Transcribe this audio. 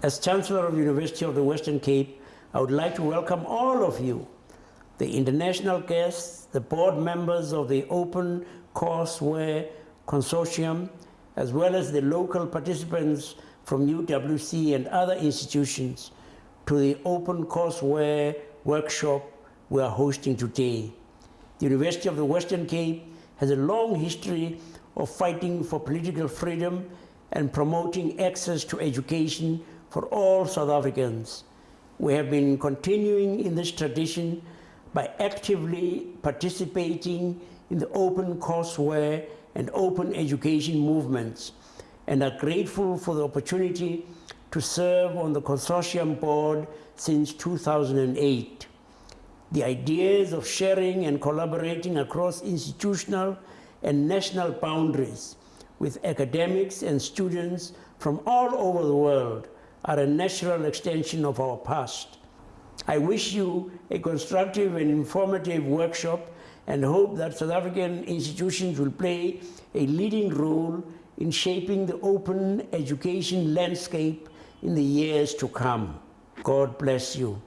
As Chancellor of the University of the Western Cape, I would like to welcome all of you, the international guests, the board members of the Open Courseware Consortium, as well as the local participants from UWC and other institutions to the Open Courseware workshop we are hosting today. The University of the Western Cape has a long history of fighting for political freedom and promoting access to education for all South Africans. We have been continuing in this tradition by actively participating in the open courseware and open education movements and are grateful for the opportunity to serve on the consortium board since 2008. The ideas of sharing and collaborating across institutional and national boundaries with academics and students from all over the world are a natural extension of our past. I wish you a constructive and informative workshop and hope that South African institutions will play a leading role in shaping the open education landscape in the years to come. God bless you.